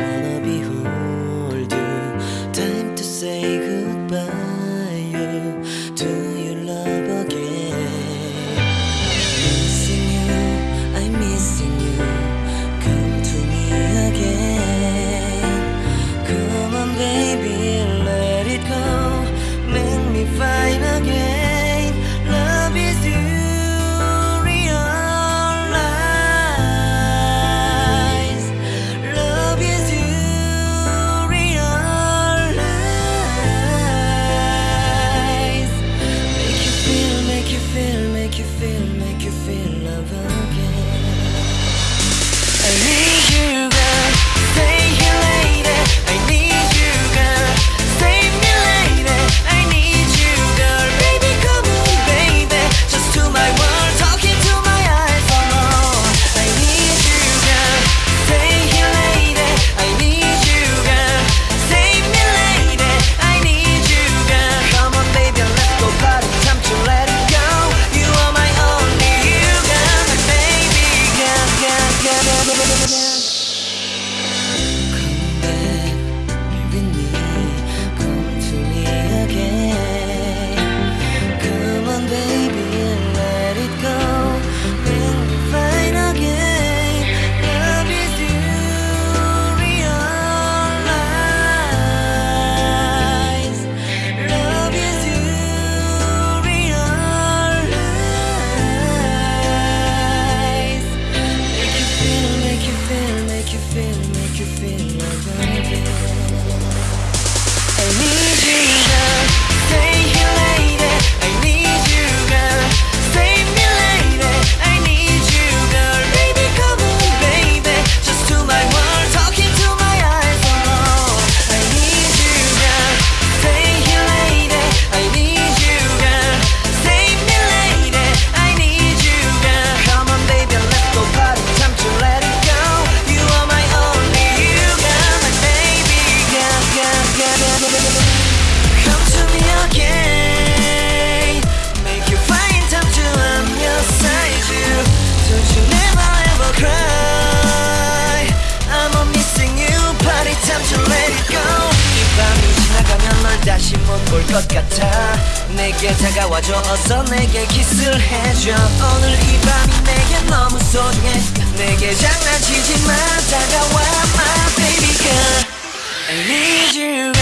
Let it feel 같아. 내게 다가와줘. 어서 내게 키스를 해줘. 오늘 이 밤이 내게 너무 소중해. 내게 장난치지 마. 다가와 my baby girl. I need you